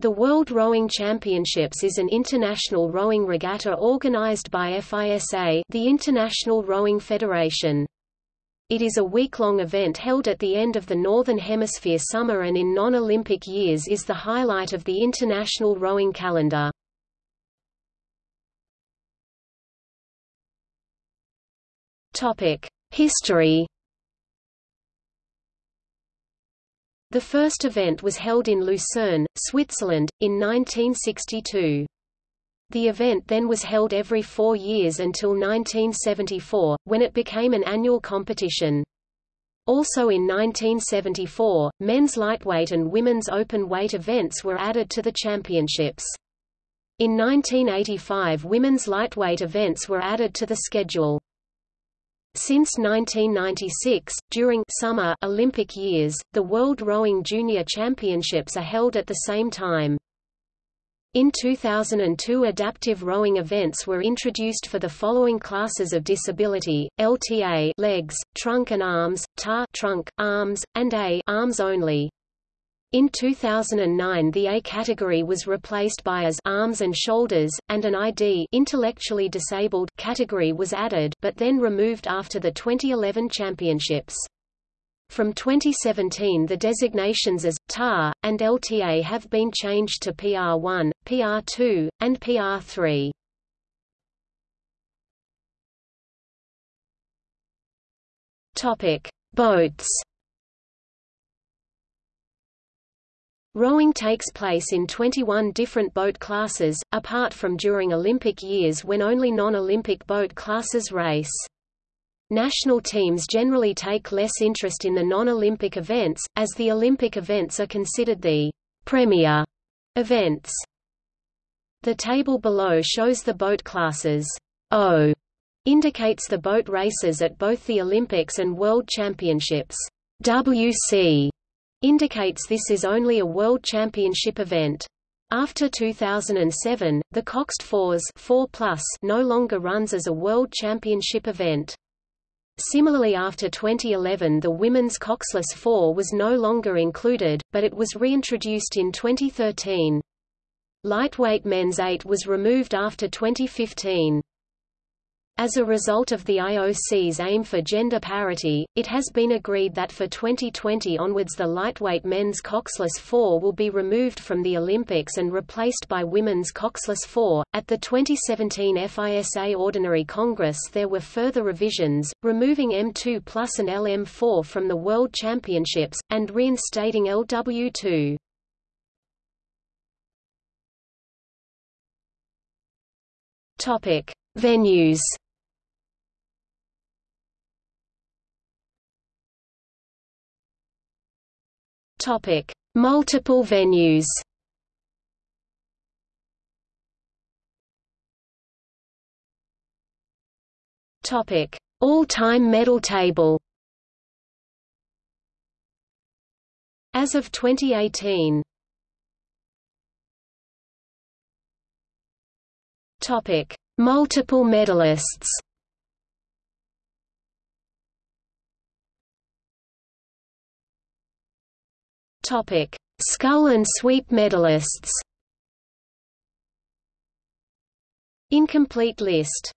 The World Rowing Championships is an international rowing regatta organized by FISA the International Rowing Federation. It is a week-long event held at the end of the Northern Hemisphere summer and in non-Olympic years is the highlight of the international rowing calendar. History The first event was held in Lucerne, Switzerland, in 1962. The event then was held every four years until 1974, when it became an annual competition. Also in 1974, men's lightweight and women's open weight events were added to the championships. In 1985 women's lightweight events were added to the schedule. Since 1996, during summer Olympic years, the World Rowing Junior Championships are held at the same time. In 2002 adaptive rowing events were introduced for the following classes of disability, LTA legs, trunk and arms, TA trunk, arms, and A arms only. In 2009 the A category was replaced by as arms and shoulders, and an ID intellectually disabled category was added but then removed after the 2011 championships. From 2017 the designations as, TAR, and LTA have been changed to PR1, PR2, and PR3. Boats Rowing takes place in 21 different boat classes, apart from during Olympic years when only non-Olympic boat classes race. National teams generally take less interest in the non-Olympic events, as the Olympic events are considered the premier events. The table below shows the boat classes. O indicates the boat races at both the Olympics and World Championships. WC indicates this is only a World Championship event. After 2007, the Coxed Fours 4 no longer runs as a World Championship event. Similarly after 2011 the women's coxless 4 was no longer included, but it was reintroduced in 2013. Lightweight men's 8 was removed after 2015. As a result of the IOC's aim for gender parity, it has been agreed that for 2020 onwards the lightweight men's coxless 4 will be removed from the Olympics and replaced by women's coxless 4. At the 2017 FISA Ordinary Congress there were further revisions, removing M2 Plus and LM4 from the World Championships, and reinstating LW2. Topic: Venues Topic: Multiple venues. Topic: All-time medal table. As of 2018. Topic: Multiple medalists. Topic: Scull and sweep medalists. Incomplete list